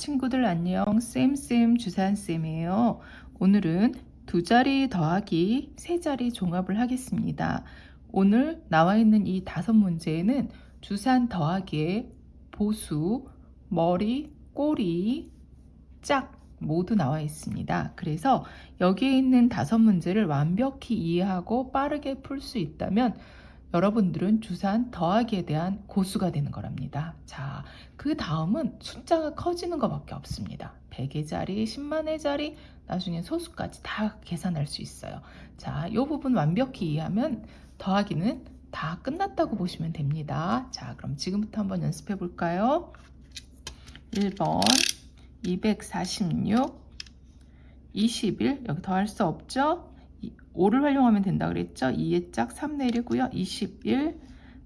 친구들 안녕 쌤쌤 주산쌤이에요. 오늘은 두 자리 더하기 세 자리 종합을 하겠습니다. 오늘 나와 있는 이 다섯 문제에는 주산 더하기의 보수, 머리, 꼬리, 짝 모두 나와 있습니다. 그래서 여기에 있는 다섯 문제를 완벽히 이해하고 빠르게 풀 수 있다면 여러분들은 주산 더하기에 대한 고수가 되는 거랍니다. 자, 그 다음은 숫자가 커지는 것밖에 없습니다. 100의 자리, 10만의 자리, 나중에 소수까지 다 계산할 수 있어요. 자, 이 부분 완벽히 이해하면 더하기는 다 끝났다고 보시면 됩니다. 자, 그럼 지금부터 한번 연습해 볼까요? 1번 246 21 여기 더할 수 없죠? 5를 활용하면 된다 그랬죠? 2의 짝 3 내리고요. 21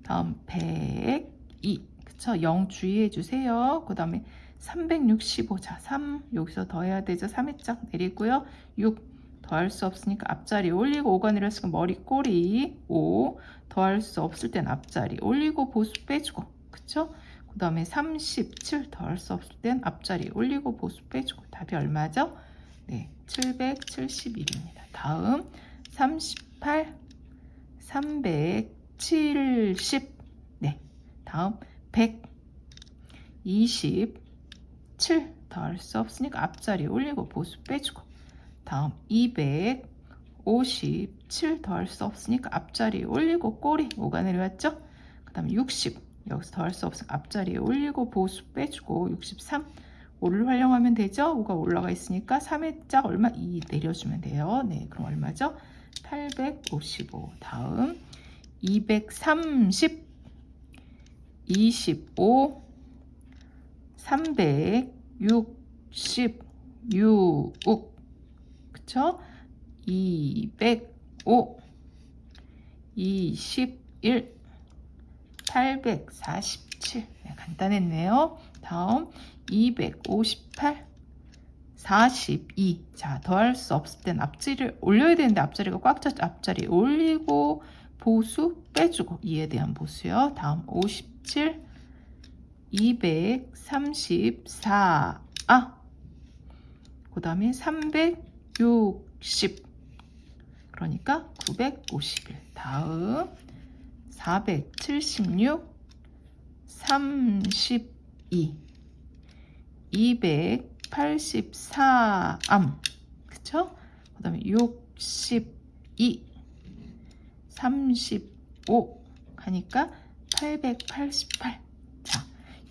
다음 102 그쵸? 0 주의해 주세요. 그 다음에 365 자, 3 여기서 더해야 되죠. 3의 짝 내리고요. 6 더할 수 없으니까 앞자리 올리고 5가 내렸으니까 머리 꼬리 5 더할 수 없을 땐 앞자리 올리고 보수 빼주고 그쵸? 그 다음에 37 더할 수 없을 땐 앞자리 올리고 보수 빼주고 답이 얼마죠? 네, 771입니다. 다음 38, 370, 네, 다음 127 더할 수 없으니까 앞자리 올리고 보수 빼주고. 다음 257 더할 수 없으니까 앞자리 올리고 꼬리 5가 내려왔죠? 그 다음 60 여기서 더할 수 없으니까 앞자리에 올리고 보수 빼주고 63 5를 활용하면 되죠? 5가 올라가 있으니까 3의 짝 얼마? 2 내려주면 돼요. 네, 그럼 얼마죠? 855 다음 230 25 366 그쵸? 205 21 847 네, 간단했네요. 다음 258 42 자, 더할 수 없을 땐 앞자리를 올려야 되는데 앞자리가 꽉 찼죠. 앞자리 올리고 보수 빼주고 이에 대한 보수요. 다음 57 234 아, 그 다음에 360 그러니까 951 다음 476 32 284암 그쵸? 그 다음에 62 35 하니까 888 자,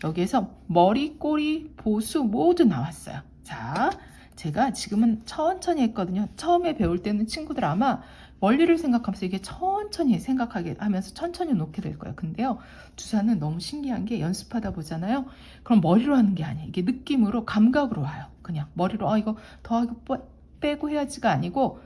여기에서 머리, 꼬리, 보수 모두 나왔어요. 자, 제가 지금은 천천히 했거든요. 처음에 배울 때는 친구들 아마 원리를 생각하면서 이게 천천히 생각하게 하면서 천천히 놓게 될 거예요. 근데요, 주사는 너무 신기한 게 연습하다 보잖아요. 그럼 머리로 하는 게 아니에요. 이게 느낌으로 감각으로 와요. 그냥 머리로 아 이거 더하기 빼고 해야지가 아니고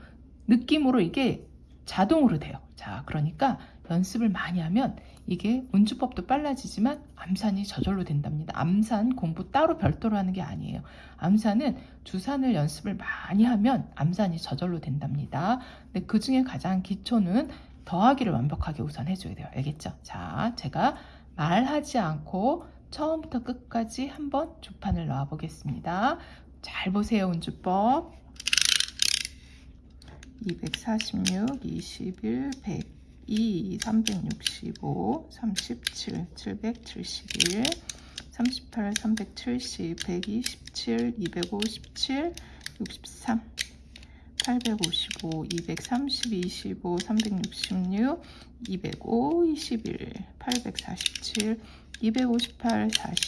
느낌으로 이게 자동으로 돼요. 자, 그러니까 연습을 많이 하면 이게 운주법도 빨라지지만 암산이 저절로 된답니다. 암산 공부 따로 별도로 하는 게 아니에요. 암산은 주산을 연습을 많이 하면 암산이 저절로 된답니다. 근데 그 중에 가장 기초는 더하기를 완벽하게 우선 해줘야 돼요. 알겠죠? 자, 제가 말하지 않고 처음부터 끝까지 한번 주판을 넣어 보겠습니다. 잘 보세요, 운주법. 246, 21, 100. 2, 365, 37, 771, 38, 370, 127, 257, 63, 855, 230, 25, 366, 205, 21, 847, 258, 42, 57, 230,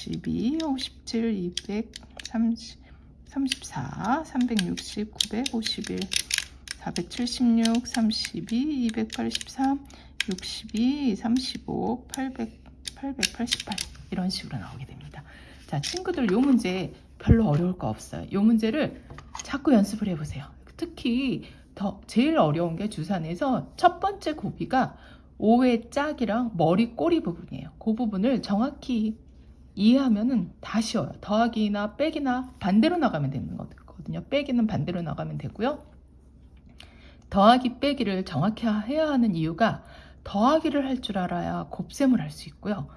34, 360, 951, 476, 32, 283, 62, 35, 800, 888 이런 식으로 나오게 됩니다. 자, 친구들 요 문제 별로 어려울 거 없어요. 요 문제를 자꾸 연습을 해보세요. 특히 더 제일 어려운 게 주산에서 첫 번째 고비가 5의 짝이랑 머리 꼬리 부분이에요. 그 부분을 정확히 이해하면은 다 쉬워요. 더하기나 빼기나 반대로 나가면 되는 거거든요. 빼기는 반대로 나가면 되고요. 더하기 빼기를 정확히 해야 하는 이유가 더하기를 할 줄 알아야 곱셈을 할 수 있고요.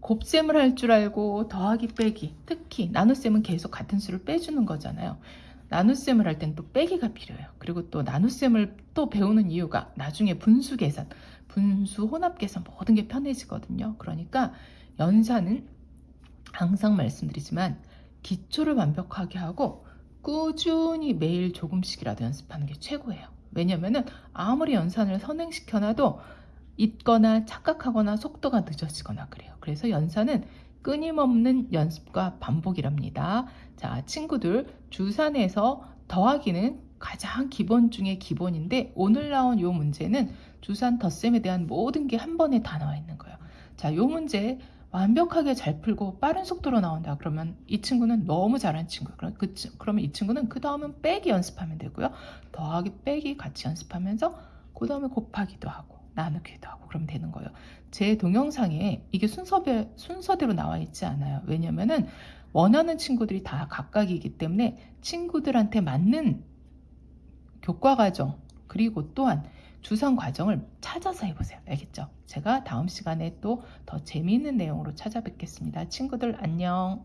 곱셈을 할 줄 알고 더하기 빼기 특히 나눗셈은 계속 같은 수를 빼주는 거잖아요. 나눗셈을 할 땐 또 빼기가 필요해요. 그리고 또 나눗셈을 또 배우는 이유가 나중에 분수 계산, 분수 혼합 계산 모든 게 편해지거든요. 그러니까 연산은 항상 말씀드리지만 기초를 완벽하게 하고 꾸준히 매일 조금씩이라도 연습하는 게 최고예요. 왜냐면은 아무리 연산을 선행시켜놔도 잊거나 착각하거나 속도가 늦어지거나 그래요. 그래서 연산은 끊임없는 연습과 반복이랍니다. 자, 친구들, 주산에서 더하기는 가장 기본 중에 기본인데 오늘 나온 요 문제는 주산 덧셈에 대한 모든 게 한 번에 다 나와 있는 거예요. 자, 요 문제 완벽하게 잘 풀고 빠른 속도로 나온다. 그러면 이 친구는 너무 잘한 친구예요. 그럼, 그, 친- 그러면 이 친구는 그 다음은 빼기 연습하면 되고요. 더하기 빼기 같이 연습하면서 그 다음에 곱하기도 하고 나누기도 하고 그러면 되는 거예요. 제 동영상에 이게 순서별, 순서대로 나와 있지 않아요. 왜냐면은 원하는 친구들이 다 각각이기 때문에 친구들한테 맞는 교과 과정 그리고 또한 주선 과정을 찾아서 해보세요. 알겠죠? 제가 다음 시간에 또 더 재미있는 내용으로 찾아뵙겠습니다. 친구들 안녕.